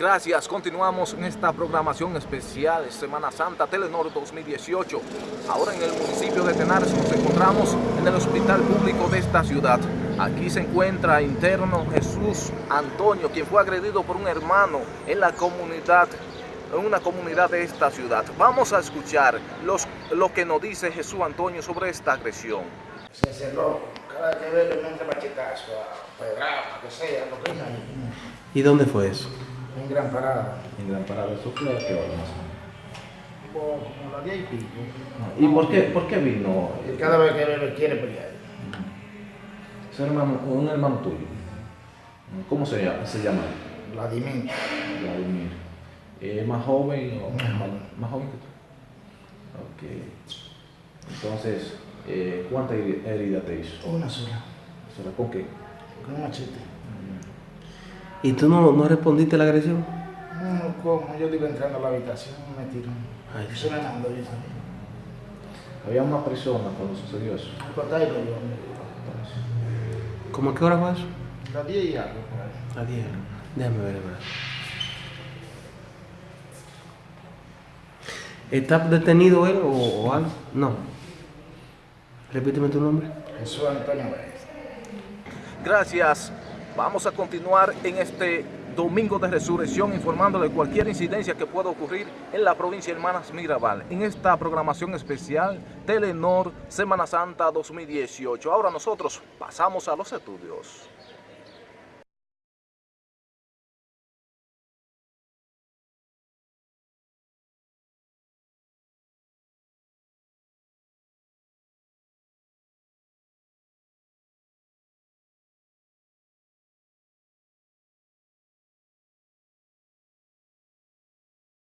Gracias, continuamos en esta programación especial de Semana Santa Telenor 2018. Ahora en el municipio de Tenares nos encontramos en el hospital público de esta ciudad. Aquí se encuentra interno Jesús Antonio, quien fue agredido por un hermano en la comunidad, en una comunidad de esta ciudad. Vamos a escuchar los, lo que nos dice Jesús Antonio sobre esta agresión. Se cerró, cada vez que ve le mete machetazo, a pedrada, que sea, lo que hay. ¿Y dónde fue eso? En gran parada. En Gran Parada, ¿eso fue a qué hora más o Como como las 10 y pico. menos? ¿Y por qué, por qué vino cada vez que bebe quiere pelear. ese hermano, un hermano tuyo? ¿Cómo se llama? Se llama Vladimir. Vladimir. ¿Es más joven o Más más joven que tú? Ok. Entonces, eh, ¿cuántas heri- heridas te hizo? Una sola. ¿Será con qué? Con un machete. ¿Y tú no, no respondiste a la agresión? No, como yo iba entrando a la habitación, me tiró. Ay, mandó yo también. Había una persona cuando sucedió eso. ¿Cómo a qué hora fue eso? Las 10 y algo. A 10. Déjame ver, ¿verdad? ¿Está detenido él o, o algo? No. Repíteme tu nombre. Jesús Antonio. Gracias. Vamos a continuar en este domingo de resurrección informándole de cualquier incidencia que pueda ocurrir en la provincia de Hermanas Mirabal. En esta programación especial Telenor Semana Santa 2018. Ahora nosotros pasamos a los estudios.